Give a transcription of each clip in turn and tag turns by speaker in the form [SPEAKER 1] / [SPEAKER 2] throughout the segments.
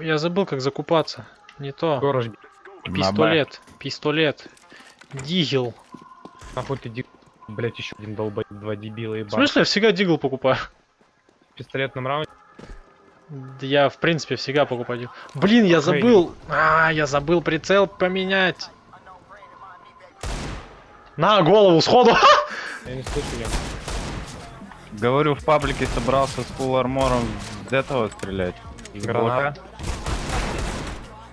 [SPEAKER 1] Я забыл, как закупаться. Не то.
[SPEAKER 2] Горож,
[SPEAKER 1] Пистолет. Пистолет. Дигел.
[SPEAKER 2] нахуй ты ди... Блять, еще один долбоеб, два дебила
[SPEAKER 1] В
[SPEAKER 2] ебать.
[SPEAKER 1] смысле, я всегда дигл покупаю?
[SPEAKER 2] В пистолетном раунде?
[SPEAKER 1] Да Я, в принципе, всегда покупаю дигл. Блин, я забыл. А, я забыл прицел поменять. На голову сходу.
[SPEAKER 2] Я не слышу я.
[SPEAKER 3] Говорю, в паблике собрался с фулл армором с этого стрелять.
[SPEAKER 2] Граната.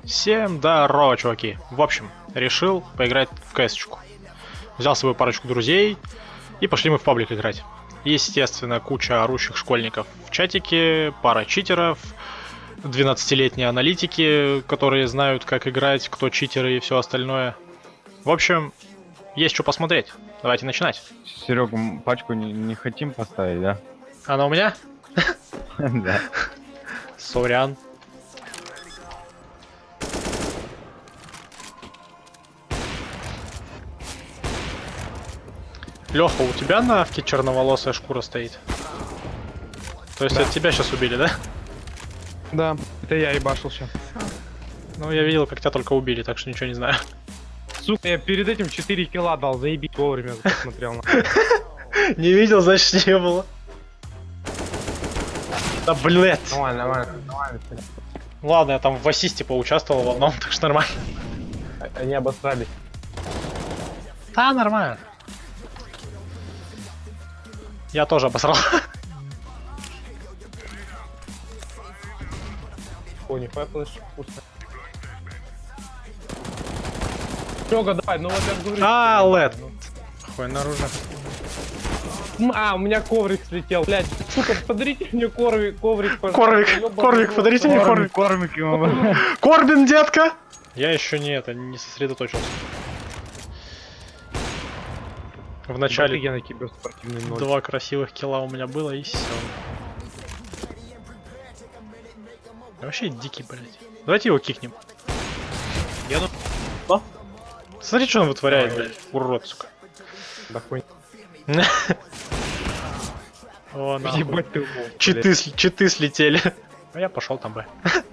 [SPEAKER 1] Всем здорово, чуваки. В общем, решил поиграть в кэсочку. Взял свою парочку друзей и пошли мы в паблик играть. Естественно, куча орущих школьников в чатике, пара читеров, 12-летние аналитики, которые знают, как играть, кто читеры и все остальное. В общем, есть что посмотреть. Давайте начинать.
[SPEAKER 3] Серега, м, пачку не, не хотим поставить, да?
[SPEAKER 1] Она у меня?
[SPEAKER 3] Да.
[SPEAKER 1] Сорян. Леха, у тебя на авке черноволосая шкура стоит? То есть
[SPEAKER 2] Да.
[SPEAKER 1] от тебя сейчас убили, да?
[SPEAKER 2] Да, это я ебашил сейчас.
[SPEAKER 1] Ну, я видел, как тебя только убили, так что ничего не знаю.
[SPEAKER 2] Сука, я перед этим 4 килла дал, заебись вовремя посмотрел. на.
[SPEAKER 1] Не видел, значит не было. Да блять.
[SPEAKER 2] Нормально, нормально, нормально.
[SPEAKER 1] Ладно, я там в ассисте поучаствовал в одном, так что нормально.
[SPEAKER 2] Они обосрались.
[SPEAKER 1] Да, нормально. Я тоже обосрал.
[SPEAKER 2] О, нихуя флеш, вкусно. Серега, давай, ну вот я говорю.
[SPEAKER 1] А, лед. Хуй наружно.
[SPEAKER 2] А, у меня коврик слетел, блядь. Сука, подарите мне коврик, коврик, пожалуйста.
[SPEAKER 1] Корвик, Корвик, подарите мне
[SPEAKER 3] Кормик,
[SPEAKER 1] Корвик.
[SPEAKER 3] кормик ему.
[SPEAKER 1] Корбин, детка! Я еще не это, не сосредоточился. В начале
[SPEAKER 2] я на киберспортивный ноль.
[SPEAKER 1] два красивых килла у меня было и все. Вообще дикий, блядь. Давайте его кикнем.
[SPEAKER 2] Я ну-?
[SPEAKER 1] Смотри, что он вытворяет, блядь. Урод, сука.
[SPEAKER 2] Да хуй.
[SPEAKER 1] О.
[SPEAKER 2] Ебать ты
[SPEAKER 1] Читы, читы слетели. А я пошел там Б.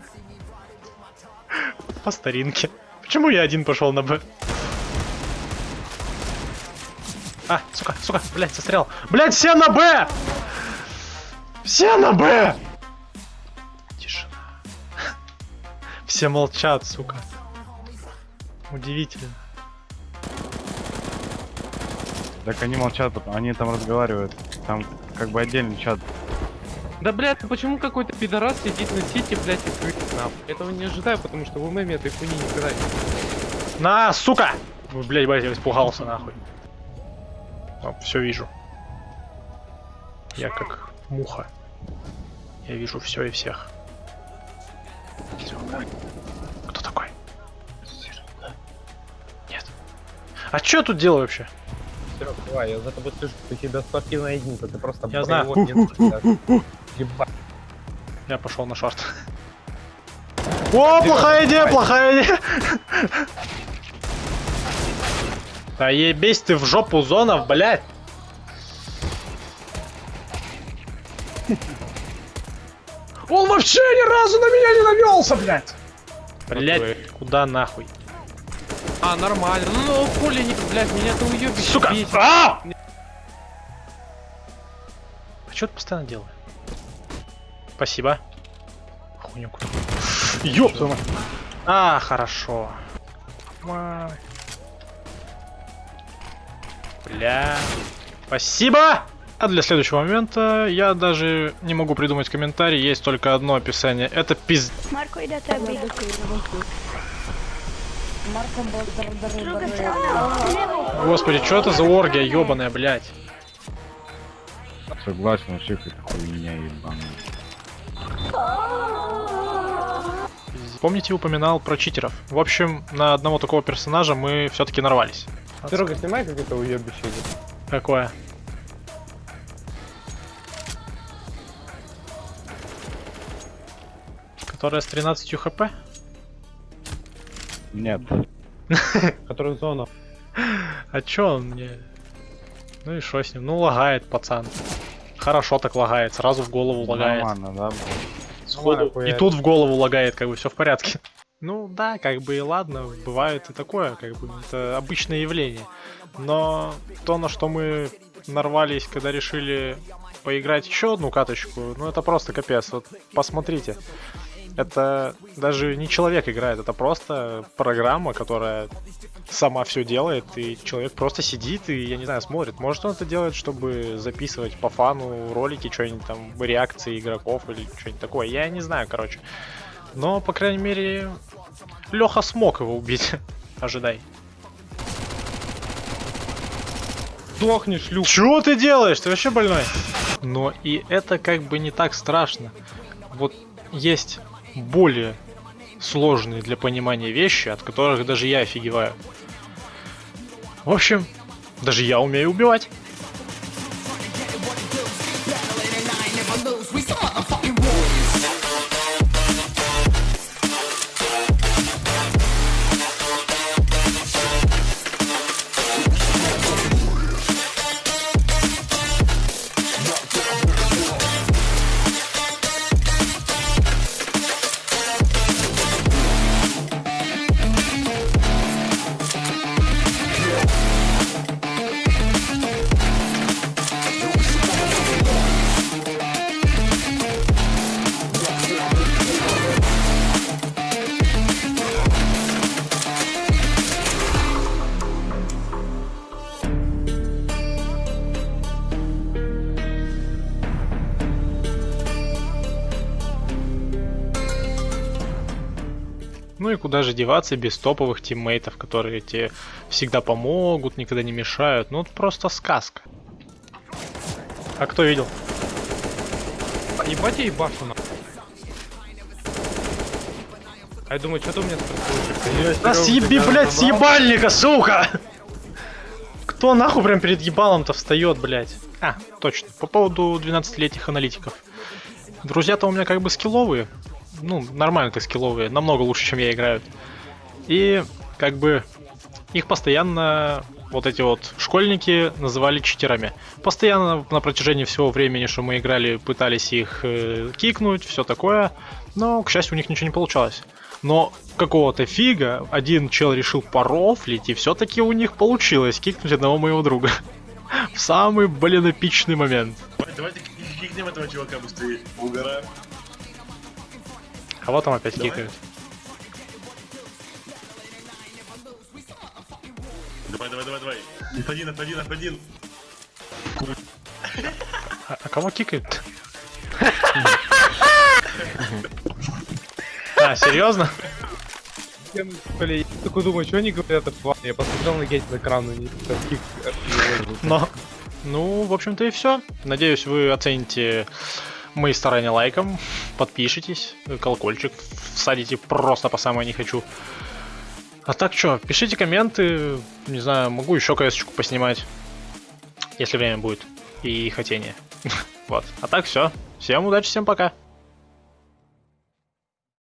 [SPEAKER 1] По старинке. Почему я один пошел на Б? А, сука, сука, блядь, застрял. Блядь, все на Б! Все на Б! Тишина. Все молчат, сука. Удивительно.
[SPEAKER 3] Так они молчат, они там разговаривают. Там как бы отдельный чат.
[SPEAKER 2] Да, блядь, почему какой-то пидорас сидит на сити, блядь, и крыть нахуй? Этого не ожидаю, потому что в ММе этой хуйни никогда не
[SPEAKER 1] На, сука! Блядь, блядь, я испугался нахуй. все вижу. Я как муха. Я вижу все и всех. Серега. Кто такой? Нет. А что я тут делаю вообще?
[SPEAKER 2] Серега, давай, я за тобой слышу, что у тебя спортивная единица, ты просто
[SPEAKER 1] Я знаю.
[SPEAKER 2] Ебать.
[SPEAKER 1] Я пошел на шорт. О, плохая идея, плохая идея. Да ебись ты в жопу зонов, блядь. Он вообще ни разу на меня не навелся, блядь. Блядь, куда нахуй?
[SPEAKER 2] А, нормально. Ну, хули не, блядь, меня ты уебище
[SPEAKER 1] Сука!
[SPEAKER 2] бесит.
[SPEAKER 1] А! А что ты постоянно делаю? Спасибо. Хуйню куда? Ёб твою. А, хорошо. Бля. Спасибо! А для следующего момента я даже не могу придумать комментарий, есть только одно описание. Это пиз... Господи, что это за оргия ебаная, блядь?
[SPEAKER 3] Согласен, вообще какая-то хуйня ебаная.
[SPEAKER 1] Помните, упоминал про читеров? В общем, на одного такого персонажа мы все-таки нарвались.
[SPEAKER 2] Серега, снимай как это уебище. идет.
[SPEAKER 1] Какое? Которая с 13 хп?
[SPEAKER 3] Нет.
[SPEAKER 2] Который зона.
[SPEAKER 1] А чё он мне? Ну и что с ним? Ну лагает пацан. Хорошо так лагает, сразу в голову лагает.
[SPEAKER 3] Нормально, да?
[SPEAKER 4] Сходу.
[SPEAKER 1] И тут в голову лагает, как бы все в порядке. Ну да, как бы и ладно, бывает и такое, как бы это обычное явление. Но то, на что мы нарвались, когда решили поиграть еще одну каточку, ну это просто капец. Вот посмотрите. Это даже не человек играет, это просто программа, которая сама все делает, и человек просто сидит и, я не знаю, смотрит. Может он это делает, чтобы записывать по фану ролики, что-нибудь там, реакции игроков или что-нибудь такое. Я не знаю, короче. Но, по крайней мере, Леха смог его убить. Ожидай.
[SPEAKER 2] Сдохни, шлюх.
[SPEAKER 1] Чего ты делаешь? Ты вообще больной? Но и это как бы не так страшно. Вот есть более сложные для понимания вещи, от которых даже я офигеваю. В общем, даже я умею убивать. Ну и куда же деваться без топовых тиммейтов, которые тебе всегда помогут, никогда не мешают. Ну, это просто сказка. А кто видел?
[SPEAKER 2] Ебать я ебашу на. А я думаю, что ты у меня спросил?
[SPEAKER 1] Да съеби, блядь, с ебальника, сука! Кто нахуй прям перед ебалом-то встает, блядь? А, точно, по поводу 12-летних аналитиков. Друзья-то у меня как бы скилловые. Ну, нормально так скилловые, намного лучше, чем я играют. И как бы их постоянно вот эти вот школьники называли читерами. Постоянно на протяжении всего времени, что мы играли, пытались их э, кикнуть, все такое. Но, к счастью, у них ничего не получалось. Но какого-то фига один чел решил порофлить, и все-таки у них получилось кикнуть одного моего друга. В самый, блин, эпичный момент.
[SPEAKER 4] Давай, Давайте кикнем этого чувака быстрее. Угораем.
[SPEAKER 1] Кого там опять
[SPEAKER 4] Давай.
[SPEAKER 1] кикают?
[SPEAKER 4] Давай, давай, давай, давай. F1, F1, F1.
[SPEAKER 1] А, а кого кикают? А, серьезно?
[SPEAKER 2] Я, такой думаю, что они говорят о плане? Я посмотрел на гейт на экран, и.
[SPEAKER 1] Но. Ну, в общем-то и все. Надеюсь, вы оцените мои старания лайком, подпишитесь, колокольчик всадите просто по самое не хочу. А так что, пишите комменты, не знаю, могу еще кс поснимать, если время будет и хотение. Вот. А так все. Всем удачи, всем пока.